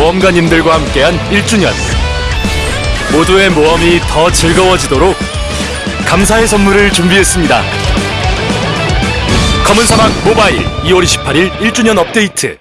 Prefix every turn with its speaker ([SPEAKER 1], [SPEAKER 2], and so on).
[SPEAKER 1] 모험가님들과 함께한 1주년. 모두의 모험이 더 즐거워지도록 감사의 선물을 준비했습니다. 검은 사막 모바일 2월 28일 1주년 업데이트.